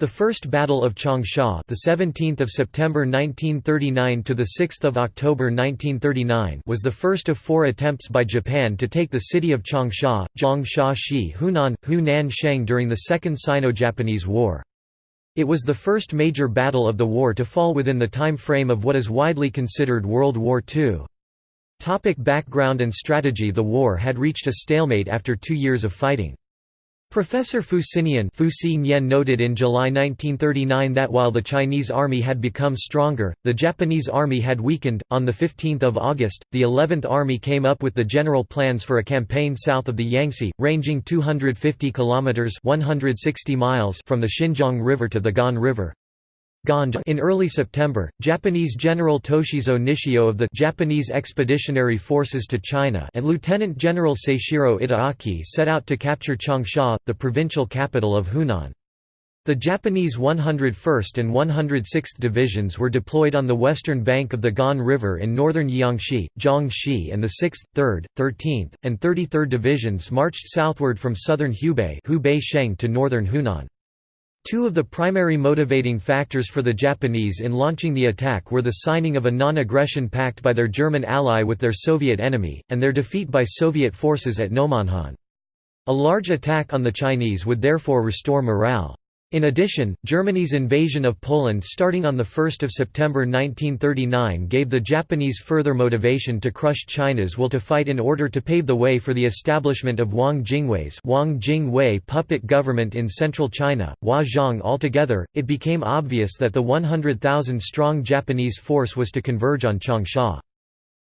The First Battle of Changsha, the 17th of September 1939 to the 6th of October 1939, was the first of four attempts by Japan to take the city of Changsha, Zhongsha-shi, Hunan, Hunan Sheng during the Second Sino-Japanese War. It was the first major battle of the war to fall within the time frame of what is widely considered World War II. Topic background and strategy The war had reached a stalemate after two years of fighting. Professor Fu Sinian noted in July 1939 that while the Chinese army had become stronger, the Japanese army had weakened. On the 15th of August, the 11th Army came up with the general plans for a campaign south of the Yangtze, ranging 250 kilometers (160 miles) from the Xinjiang River to the Gan River. In early September, Japanese General Toshizo Nishio of the Japanese Expeditionary Forces to China and Lieutenant General Seishiro Itagaki set out to capture Changsha, the provincial capital of Hunan. The Japanese 101st and 106th Divisions were deployed on the western bank of the Gan River in northern Jiangxi, Jiangxi and the 6th, 3rd, 13th, and 33rd Divisions marched southward from southern Hubei to northern Hunan. Two of the primary motivating factors for the Japanese in launching the attack were the signing of a non-aggression pact by their German ally with their Soviet enemy, and their defeat by Soviet forces at Nomonhan. A large attack on the Chinese would therefore restore morale. In addition, Germany's invasion of Poland starting on 1 September 1939 gave the Japanese further motivation to crush China's will to fight in order to pave the way for the establishment of Wang Jingwei's Wang Jingwei puppet government in central China, Hua Zhang altogether, it became obvious that the 100,000-strong Japanese force was to converge on Changsha.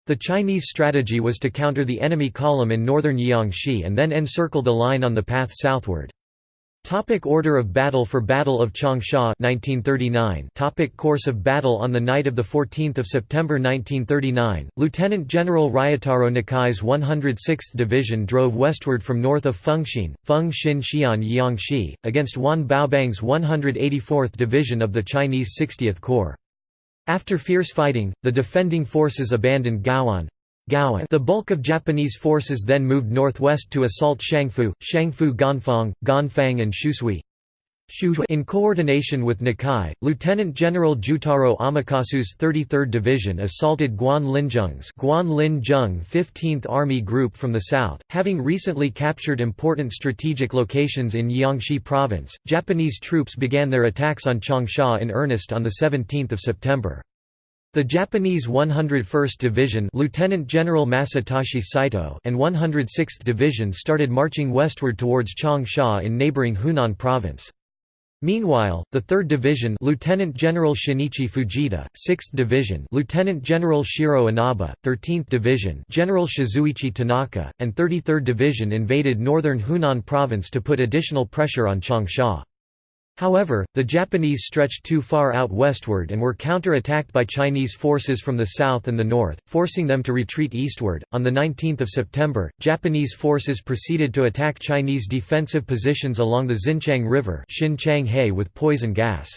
The Chinese strategy was to counter the enemy column in northern Jiangxi and then encircle the line on the path southward. Topic order of battle for Battle of Changsha 1939 Topic Course of battle On the night of 14 September 1939, Lieutenant General Ryotaro Nakai's 106th Division drove westward from north of Fengxin, Fengxin Xian against Wan Baobang's 184th Division of the Chinese 60th Corps. After fierce fighting, the defending forces abandoned Gaoan, the bulk of Japanese forces then moved northwest to assault Shangfu, Shangfu Ganfang, Ganfang and Shushui. In coordination with Nakai, Lieutenant General Jutaro Amakasu's 33rd Division assaulted Guan Linzheng's Guan Linzheng 15th Army Group from the south, having recently captured important strategic locations in Jiangxi Province. Japanese troops began their attacks on Changsha in earnest on the 17th of September. The Japanese 101st Division Lieutenant General Masatoshi Saito and 106th Division started marching westward towards Changsha in neighboring Hunan Province. Meanwhile, the 3rd Division Lieutenant General Shinichi Fujita, 6th Division Lieutenant General Shiro Inaba, 13th Division General Shizuichi Tanaka, and 33rd Division invaded northern Hunan Province to put additional pressure on Changsha. However, the Japanese stretched too far out westward and were counter-attacked by Chinese forces from the south and the north, forcing them to retreat eastward. On the 19th of September, Japanese forces proceeded to attack Chinese defensive positions along the Xinqiang River with poison gas.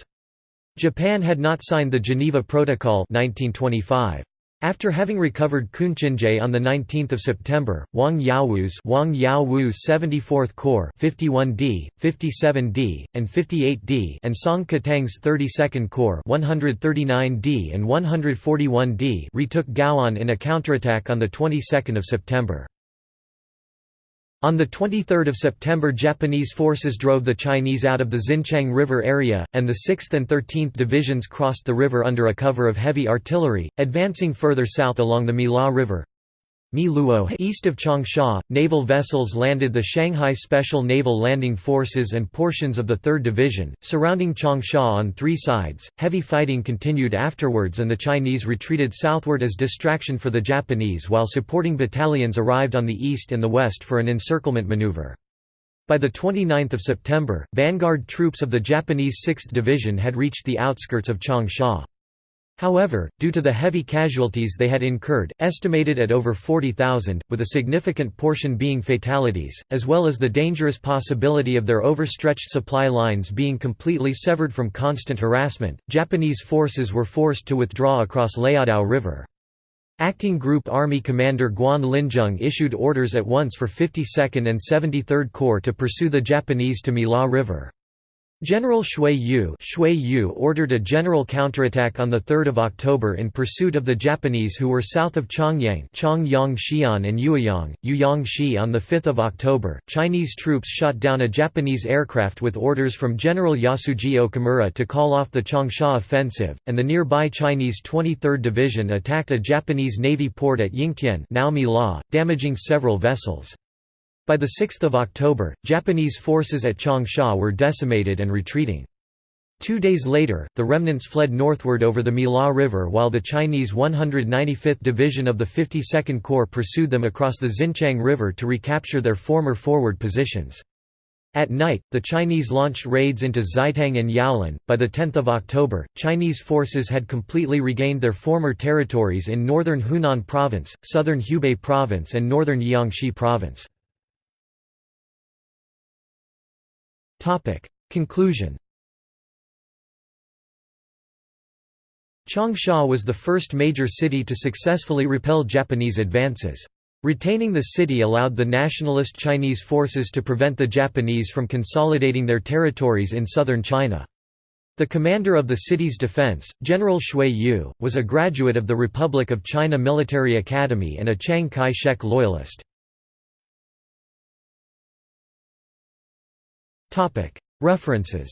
Japan had not signed the Geneva Protocol 1925. After having recovered Kunchinjay on 19 September, Wang Yaowu's Wang Yaowu's 74th Corps 51D, 57D, and 58D and Song Katang's 32nd Corps 139D and 141D retook Gaoan in a counterattack on the 22nd of September. On 23 September Japanese forces drove the Chinese out of the Xinqiang River area, and the 6th and 13th Divisions crossed the river under a cover of heavy artillery, advancing further south along the Miluo River. East of Changsha, naval vessels landed the Shanghai Special Naval Landing Forces and portions of the 3rd Division, surrounding Changsha on three sides. Heavy fighting continued afterwards and the Chinese retreated southward as distraction for the Japanese while supporting battalions arrived on the east and the west for an encirclement maneuver. By 29 September, vanguard troops of the Japanese 6th Division had reached the outskirts of Changsha. However, due to the heavy casualties they had incurred, estimated at over 40,000, with a significant portion being fatalities, as well as the dangerous possibility of their overstretched supply lines being completely severed from constant harassment, Japanese forces were forced to withdraw across Laodao River. Acting Group Army Commander Guan Linzheng issued orders at once for 52nd and 73rd Corps to pursue the Japanese to Miluo River. General Xue Yue, Xue Yue ordered a general counterattack on 3 October in pursuit of the Japanese who were south of Chongyang Chongyang and Yueyang, Yuyang On 5 October, Chinese troops shot down a Japanese aircraft with orders from General Yasuji Okamura to call off the Changsha offensive, and the nearby Chinese 23rd Division attacked a Japanese Navy port at Yingtian damaging several vessels. By 6 October, Japanese forces at Changsha were decimated and retreating. Two days later, the remnants fled northward over the Miluo River while the Chinese 195th Division of the 52nd Corps pursued them across the Xinqiang River to recapture their former forward positions. At night, the Chinese launched raids into Xietang and Yaolin. By the 10th of October, Chinese forces had completely regained their former territories in northern Hunan Province, southern Hubei Province and northern Jiangxi Province. Conclusion Changsha was the first major city to successfully repel Japanese advances. Retaining the city allowed the nationalist Chinese forces to prevent the Japanese from consolidating their territories in southern China. The commander of the city's defense, General Xue Yue, was a graduate of the Republic of China Military Academy and a Chiang Kai-shek loyalist. References